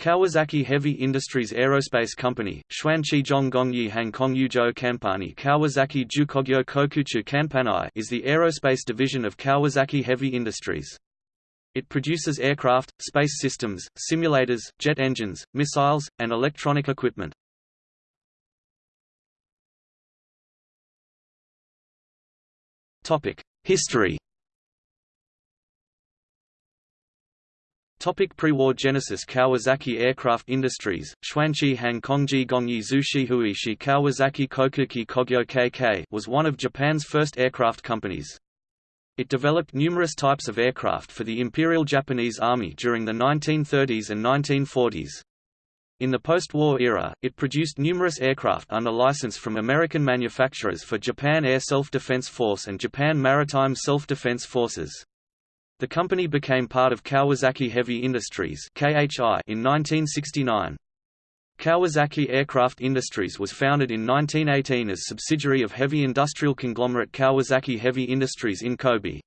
Kawasaki Heavy Industries Aerospace Company, Xuanqi Zhonggongyi Hangkong Yuzhou Company Kawasaki Jukogyo Kokuchu Kanpanai is the aerospace division of Kawasaki Heavy Industries. It produces aircraft, space systems, simulators, jet engines, missiles, and electronic equipment. History Topic Pre-war genesis Kawasaki Aircraft Industries, Xuanqi Hangkongji Gongyi Zushihuishi Kawasaki Kokuki Kogyo KK was one of Japan's first aircraft companies. It developed numerous types of aircraft for the Imperial Japanese Army during the 1930s and 1940s. In the post-war era, it produced numerous aircraft under license from American manufacturers for Japan Air Self-Defense Force and Japan Maritime Self-Defense Forces. The company became part of Kawasaki Heavy Industries in 1969. Kawasaki Aircraft Industries was founded in 1918 as subsidiary of heavy industrial conglomerate Kawasaki Heavy Industries in Kobe.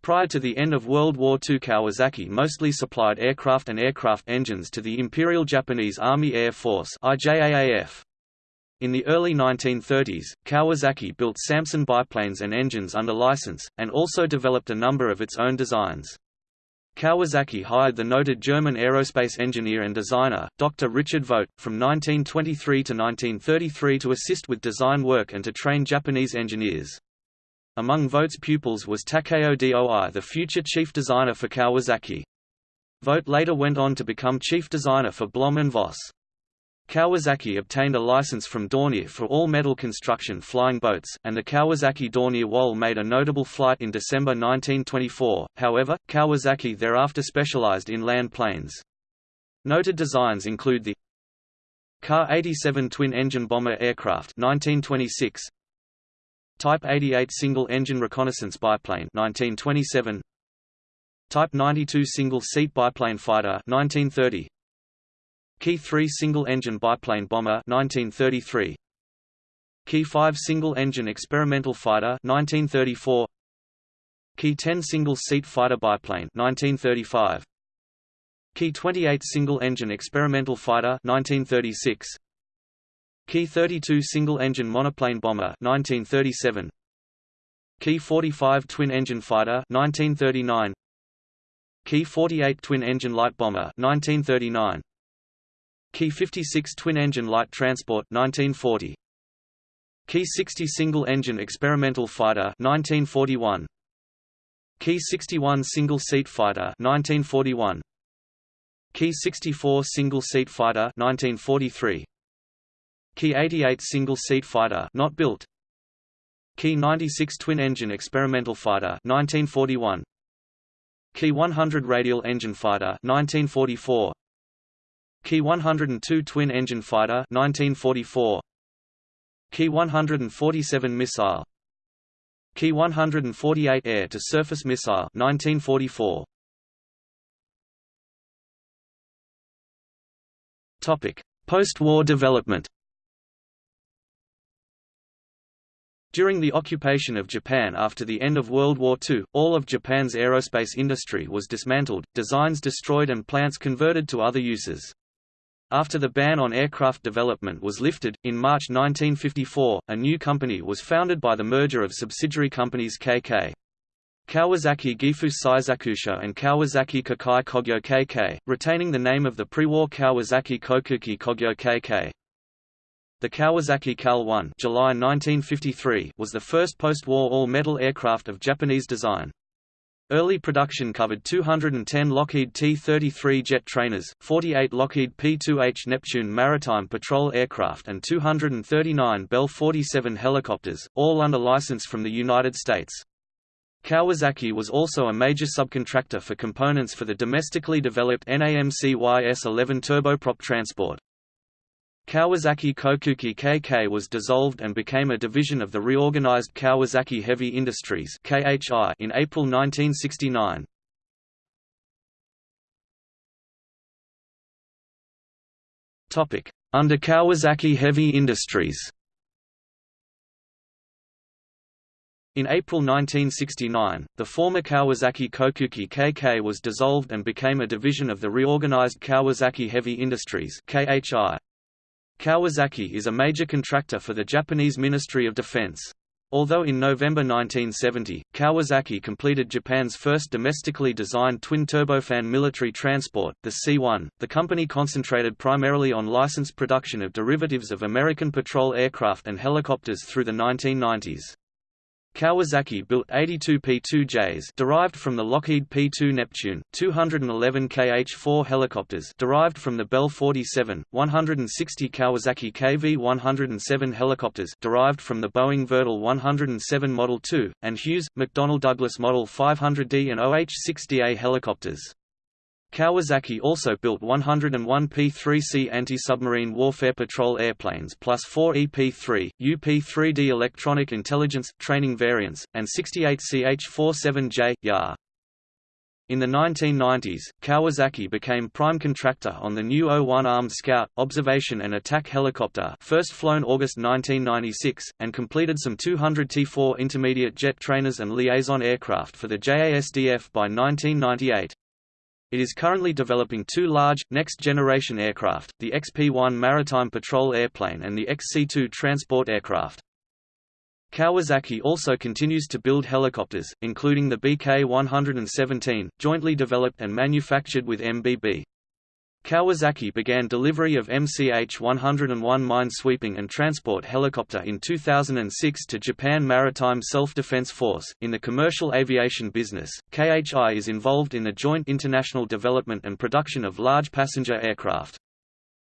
Prior to the end of World War II Kawasaki mostly supplied aircraft and aircraft engines to the Imperial Japanese Army Air Force IJAAF. In the early 1930s, Kawasaki built Salmson biplanes and engines under license, and also developed a number of its own designs. Kawasaki hired the noted German aerospace engineer and designer, Dr. Richard Vogt, from 1923 to 1933 to assist with design work and to train Japanese engineers. Among Vogt's pupils was Takeo Doi the future chief designer for Kawasaki. Vogt later went on to become chief designer for Blohm & Voss. Kawasaki obtained a license from Dornier for all-metal construction flying boats, and the Kawasaki Dornier WAL made a notable flight in December 1924, however, Kawasaki thereafter specialized in land planes. Noted designs include the Ka-87 twin-engine bomber aircraft 1926, Type 88 single-engine reconnaissance biplane 1927, Type 92 single-seat biplane fighter 1930, Ki 3 single-engine biplane bomber 1933 Ki 5 single-engine experimental fighter 1934 Ki 10 single-seat fighter biplane 1935 Ki 28 single-engine experimental fighter 1936 Ki 32 single-engine monoplane bomber 1937 Ki 45 twin-engine fighter 1939 Ki 48 twin-engine light bomber 1939 Ki 56 twin-engine light transport 1940. Ki 60 single-engine experimental fighter 1941. Ki 61 single-seat fighter 1941. Ki 64 single-seat fighter 1943. Ki 88 single-seat fighter not built. Ki 96 twin-engine experimental fighter 1941. Ki 100 radial engine fighter 1944. Ki 102 twin-engine fighter 1944 Ki 147 missile. Ki 148 air-to-surface missile 1944 Topic Post-war development. During the occupation of Japan after the end of World War II, all of Japan's aerospace industry was dismantled, designs destroyed and plants converted to other uses. After the ban on aircraft development was lifted, in March 1954, a new company was founded by the merger of subsidiary companies KK. Kawasaki Gifu Seisakusho and Kawasaki Kokai Kogyo KK, retaining the name of the pre-war Kawasaki Kokuki Kogyo KK. The Kawasaki KAL-1 July 1953 was the first post-war all-metal aircraft of Japanese design. Early production covered 210 Lockheed T-33 jet trainers, 48 Lockheed P-2H Neptune maritime patrol aircraft and 239 Bell 47 helicopters, all under license from the United States. Kawasaki was also a major subcontractor for components for the domestically developed NAMC YS-11 turboprop transport. Kawasaki Kokuki KK was dissolved and became a division of the reorganized Kawasaki Heavy Industries in April 1969. Under Kawasaki Heavy Industries In April 1969, the former Kawasaki Kokuki KK was dissolved and became a division of the reorganized Kawasaki Heavy Industries KHI. Kawasaki is a major contractor for the Japanese Ministry of Defense. Although in November 1970, Kawasaki completed Japan's first domestically designed twin-turbofan military transport, the C-1, the company concentrated primarily on licensed production of derivatives of American patrol aircraft and helicopters through the 1990s. Kawasaki built 82 P-2Js derived from the Lockheed P-2 Neptune, 211 KH-4 helicopters derived from the Bell 47, 160 Kawasaki KV-107 helicopters derived from the Boeing Vertol 107 Model 2, and Hughes, McDonnell Douglas Model 500D and OH-60A helicopters. Kawasaki also built 101 P-3C anti-submarine warfare patrol airplanes plus 4 EP-3, UP-3D electronic intelligence, training variants, and 68 CH-47J, YAR. In the 1990s, Kawasaki became prime contractor on the new O-1 Armed Scout, Observation and Attack Helicopter first flown August 1996, and completed some 200 T-4 intermediate jet trainers and liaison aircraft for the JASDF by 1998. It is currently developing two large, next-generation aircraft, the XP-1 maritime patrol airplane and the XC-2 transport aircraft. Kawasaki also continues to build helicopters, including the BK-117, jointly developed and manufactured with MBB. Kawasaki began delivery of MCH-101 mine-sweeping and transport helicopter in 2006 to Japan Maritime Self-Defense Force. In the commercial aviation business, KHI is involved in the joint international development and production of large passenger aircraft.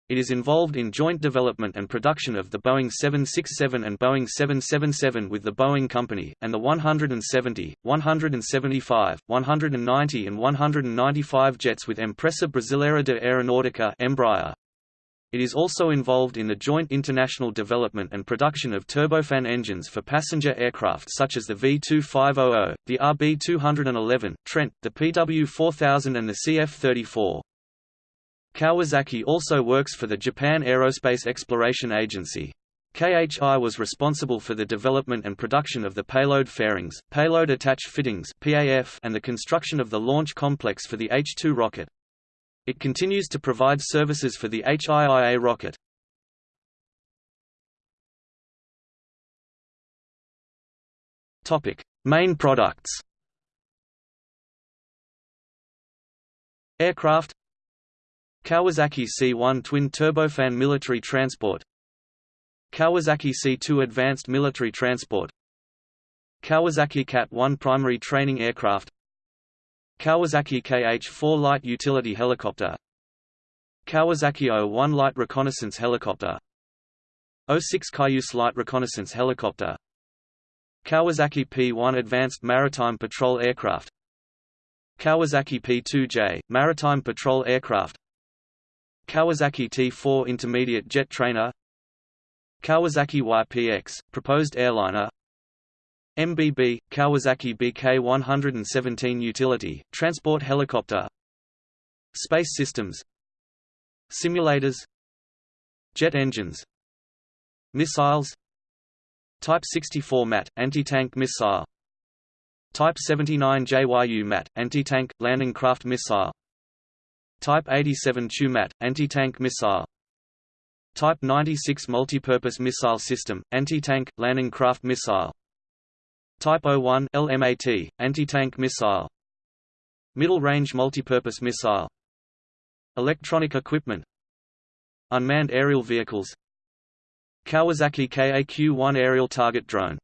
It is involved in joint development and production of the Boeing 767 and Boeing 777 with the Boeing Company, and the 170, 175, 190 and 195 jets with Empresa Brasileira de Aeronáutica Embraer. It is also involved in the joint international development and production of turbofan engines for passenger aircraft such as the V2500, the RB211, Trent, the PW4000 and the CF34. Kawasaki also works for the Japan Aerospace Exploration Agency. KHI was responsible for the development and production of the payload fairings, payload attach fittings and the construction of the launch complex for the H-2 rocket. It continues to provide services for the HIIA rocket. Main products Aircraft Kawasaki C1 twin turbofan military transport. Kawasaki C2 advanced military transport. Kawasaki KAT-1 primary training aircraft. Kawasaki KH-4 light utility helicopter. Kawasaki O-1 light reconnaissance helicopter. O-6 Cayuse light reconnaissance helicopter. Kawasaki P-1 advanced maritime patrol aircraft. Kawasaki P-2J, maritime patrol aircraft Kawasaki T4 intermediate jet trainer Kawasaki YPX, proposed airliner MBB, Kawasaki BK-117 utility, transport helicopter Space systems Simulators Jet engines Missiles Type 64 MAT, anti-tank missile Type 79 JYU MAT, anti-tank, landing craft missile Type 87 TUMAT, anti-tank missile. Type 96 Multipurpose Missile System, anti-tank, landing craft missile. Type 01 LMAT, anti-tank missile. Middle-range multipurpose missile. Electronic equipment. Unmanned aerial vehicles. Kawasaki KAQ-1 aerial target drone